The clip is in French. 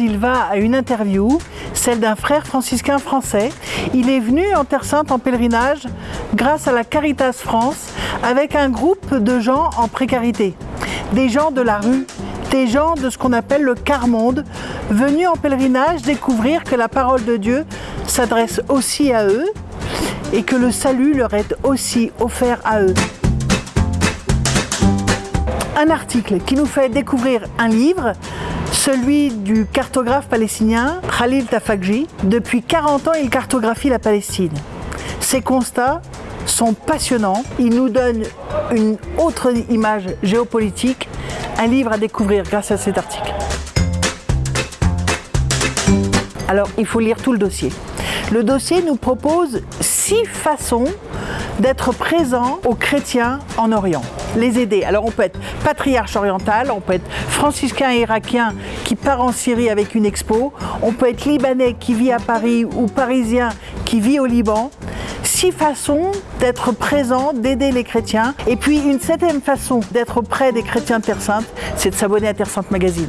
il va à une interview, celle d'un frère franciscain français. Il est venu en Terre Sainte en pèlerinage grâce à la Caritas France avec un groupe de gens en précarité, des gens de la rue, des gens de ce qu'on appelle le quart-monde, venus en pèlerinage découvrir que la parole de Dieu s'adresse aussi à eux et que le salut leur est aussi offert à eux. Un article qui nous fait découvrir un livre, celui du cartographe palestinien Khalil Tafakji. Depuis 40 ans, il cartographie la Palestine. Ses constats sont passionnants. Il nous donne une autre image géopolitique, un livre à découvrir grâce à cet article. Alors, il faut lire tout le dossier. Le dossier nous propose six façons d'être présent aux chrétiens en Orient, les aider. Alors on peut être patriarche oriental, on peut être franciscain irakien qui part en Syrie avec une expo, on peut être libanais qui vit à Paris ou parisien qui vit au Liban. Six façons d'être présent, d'aider les chrétiens. Et puis une septième façon d'être près des chrétiens de Terre Sainte, c'est de s'abonner à Terre Sainte Magazine.